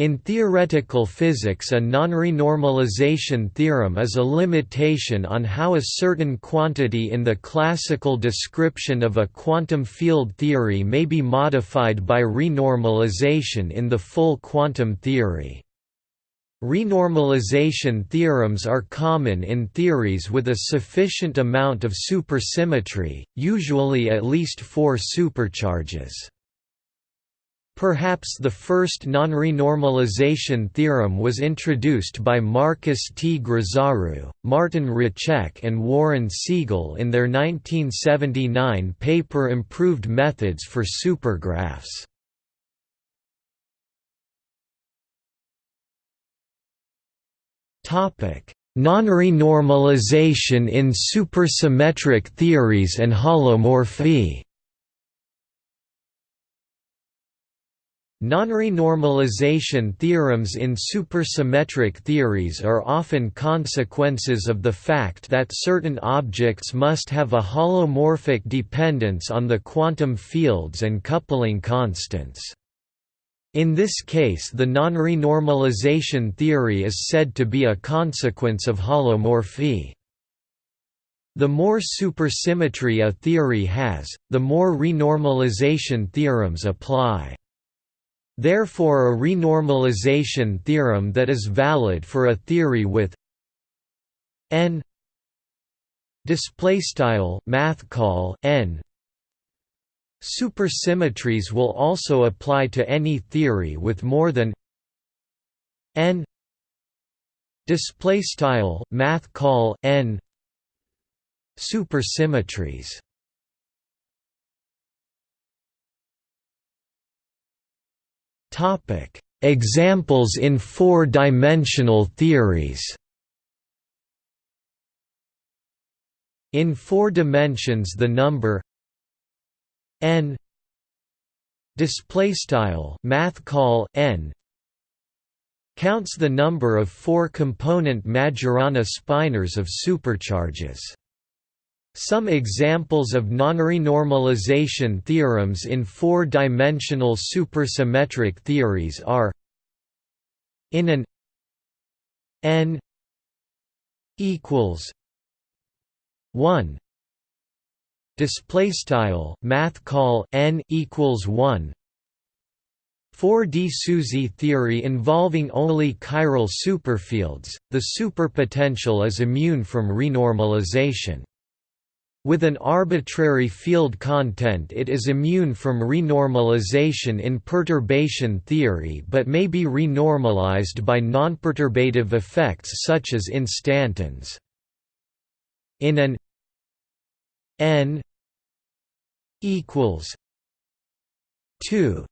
In theoretical physics a non-renormalization theorem is a limitation on how a certain quantity in the classical description of a quantum field theory may be modified by renormalization in the full quantum theory. Renormalization theorems are common in theories with a sufficient amount of supersymmetry, usually at least four supercharges. Perhaps the first non-renormalization theorem was introduced by Marcus T. Grisaru, Martin Roček and Warren Siegel in their 1979 paper Improved Methods for Supergraphs. Non-renormalization in supersymmetric theories and holomorphy Non-renormalization theorems in supersymmetric theories are often consequences of the fact that certain objects must have a holomorphic dependence on the quantum fields and coupling constants. In this case the non-renormalization theory is said to be a consequence of holomorphy. The more supersymmetry a theory has, the more renormalization theorems apply. Therefore a renormalization theorem that is valid for a theory with n display style math call n. Supersymmetries will also apply to any theory with more than n display style math call n. Supersymmetries Examples in four-dimensional theories. In four dimensions, the number n display style math call n counts the number of four-component Majorana spinors of supercharges. Some examples of non-renormalization theorems in four-dimensional supersymmetric theories are in an n equals 1 display style math call n equals 1 4D SUSY theory involving only chiral superfields, the superpotential is immune from renormalization. With an arbitrary field content it is immune from renormalization in perturbation theory but may be renormalized by nonperturbative effects such as instantons. In an n equals 2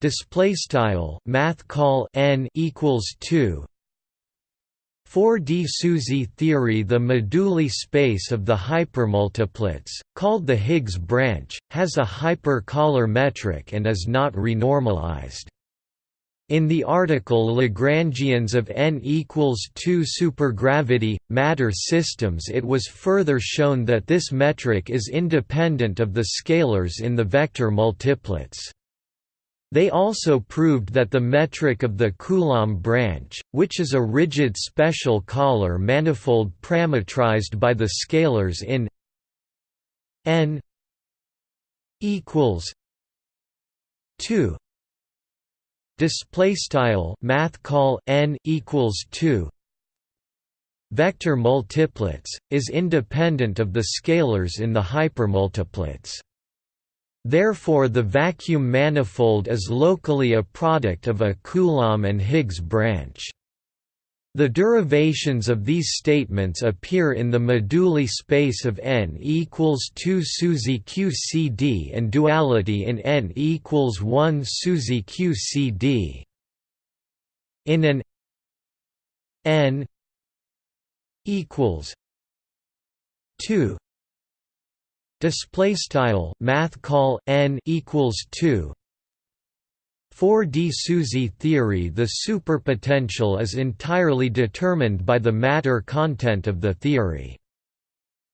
display style math call n equals 2 4D SUSY theory The moduli space of the hypermultiplets, called the Higgs branch, has a hyper-Kähler metric and is not renormalized. In the article Lagrangians of n equals 2 supergravity, matter systems it was further shown that this metric is independent of the scalars in the vector multiplets. They also proved that the metric of the Coulomb branch, which is a rigid special Kähler manifold parametrized by the scalars in n equals 2 display style math call n equals 2 vector multiplets is independent of the scalars in the hypermultiplets Therefore the vacuum manifold is locally a product of a Coulomb and Higgs branch. The derivations of these statements appear in the moduli space of n equals 2 SUSY QCD and duality in n equals 1 SUSY QCD. In an n equals 2 display style math call n equals 2 4D SUSY theory The superpotential is entirely determined by the matter content of the theory.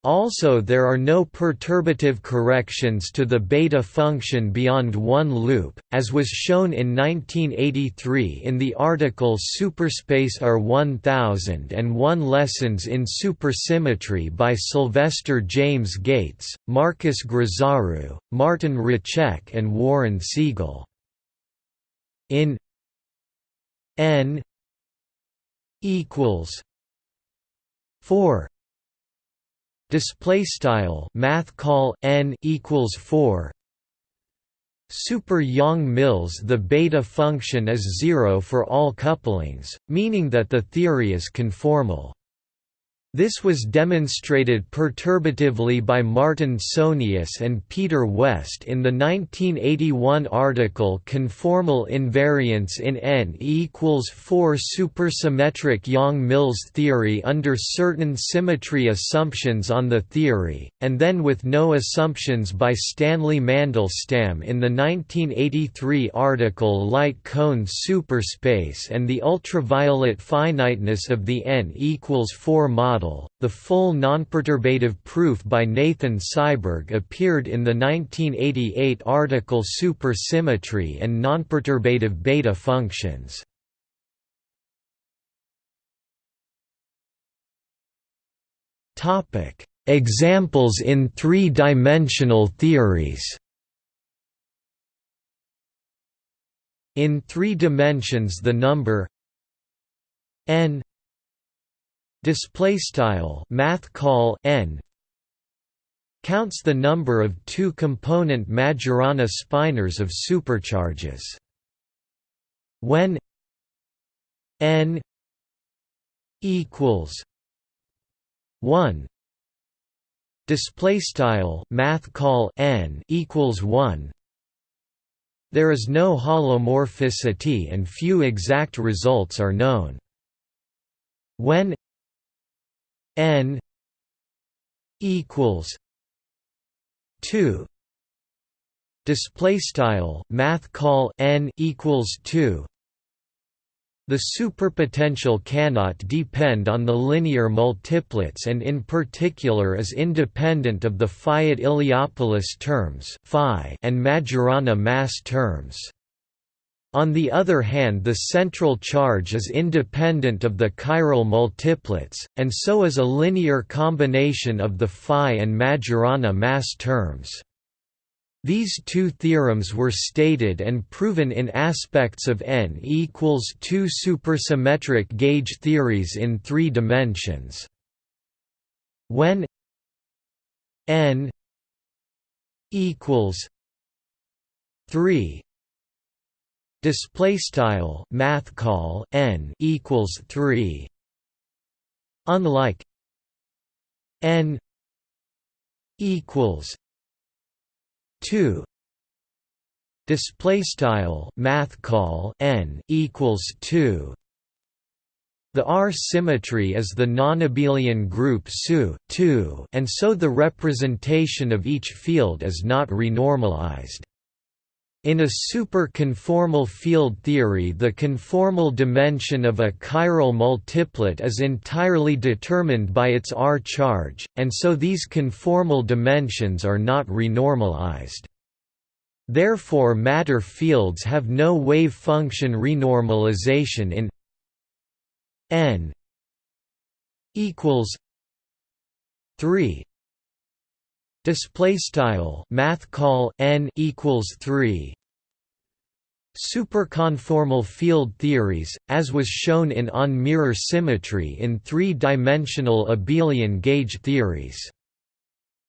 Also there are no perturbative corrections to the beta function beyond one loop, as was shown in 1983 in the article Superspace R1000 and One Lessons in Supersymmetry by Sylvester James Gates, Marcus Grisaru, Martin Roček and Warren Siegel. In n equals 4 display style math call n equals 4 super Yang-Mills the beta function is 0 for all couplings meaning that the theory is conformal this was demonstrated perturbatively by Martin Sohnius and Peter West in the 1981 article Conformal Invariance in N equals 4 Supersymmetric Yang-Mills theory under certain symmetry assumptions on the theory, and then with no assumptions by Stanley Mandelstam in the 1983 article Light Cone Superspace and the ultraviolet finiteness of the N equals 4 model model. The full nonperturbative proof by Nathan Seiberg appeared in the 1988 article Supersymmetry and Nonperturbative Beta Functions. Topic: Examples in three-dimensional theories. In three dimensions the number n display style math call n counts the number of two-component Majorana spinors of supercharges. When n equals 1 display style math call n equals 1 there is no holomorphicity and few exact results are known when n equals 2 display style math call n equals 2 the superpotential cannot depend on the linear multiplets and in particular is independent of the Fayet-Iliopoulos terms phi and Majorana mass terms. On the other hand the central charge is independent of the chiral multiplets, and so is a linear combination of the phi and Majorana mass terms. These two theorems were stated and proven in aspects of n equals 2 supersymmetric gauge theories in three dimensions. When n equals 3 display style math call n equals 3 unlike n equals 2 display style math call n equals 2 the R symmetry is the nonabelian group SU and so the representation of each field is not renormalized. In a super-conformal field theory the conformal dimension of a chiral multiplet is entirely determined by its R charge, and so these conformal dimensions are not renormalized. Therefore matter fields have no wave function renormalization in n equals 3 Display style math call n equals three. Superconformal field theories, as was shown in on mirror symmetry in three-dimensional abelian gauge theories.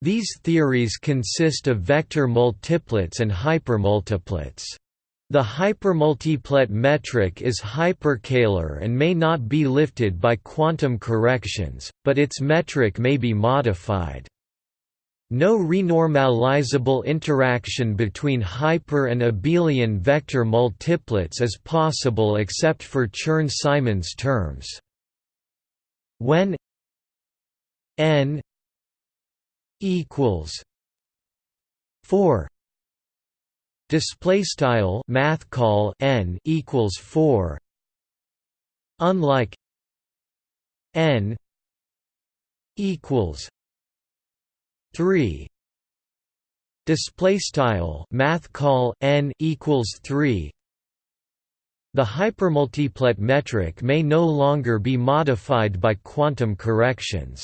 These theories consist of vector multiplets and hypermultiplets. The hypermultiplet metric is hyperkähler and may not be lifted by quantum corrections, but its metric may be modified. No renormalizable interaction between hyper and abelian vector multiplets is possible except for Chern-Simons terms. When n equals 4 display style math call n equals 4 unlike n equals 3 display style math call n equals 3 the hypermultiplet metric may no longer be modified by quantum corrections.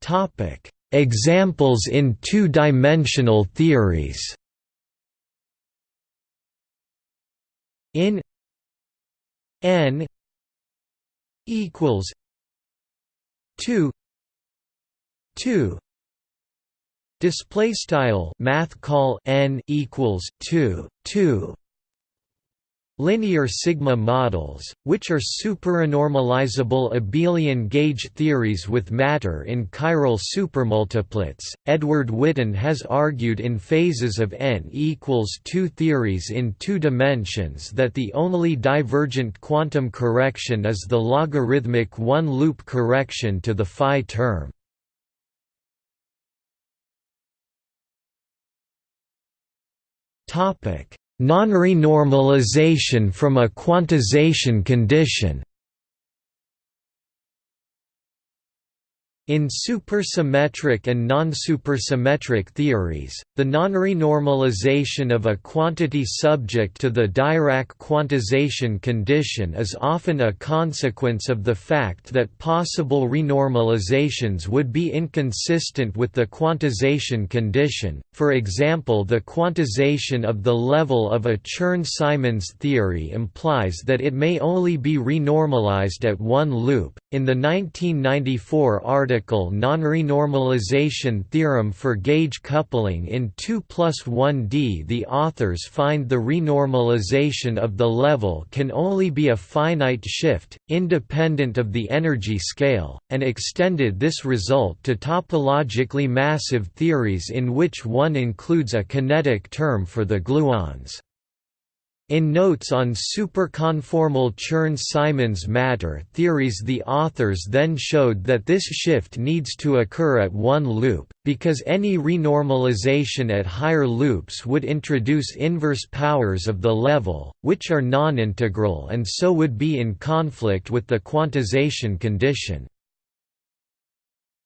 Topic. Examples in two-dimensional theories. In n equals 2 2 display style math call n equals 2 2 Linear sigma models, which are superrenormalizable abelian gauge theories with matter in chiral supermultiplets. Edward Witten has argued in phases of n equals 2 theories in two dimensions that the only divergent quantum correction is the logarithmic one-loop correction to the phi term. Non-renormalization from a quantization condition In supersymmetric and non-supersymmetric theories, the non-renormalization of a quantity subject to the Dirac quantization condition is often a consequence of the fact that possible renormalizations would be inconsistent with the quantization condition, for example the quantization of the level of a Chern-Simons theory implies that it may only be renormalized at one loop. In the 1994 article non non-renormalization theorem for gauge coupling in 2 plus 1D the authors find the renormalization of the level can only be a finite shift, independent of the energy scale, and extended this result to topologically massive theories in which one includes a kinetic term for the gluons. In notes on superconformal Chern-Simons matter theories the authors then showed that this shift needs to occur at one loop, because any renormalization at higher loops would introduce inverse powers of the level, which are non-integral and so would be in conflict with the quantization condition.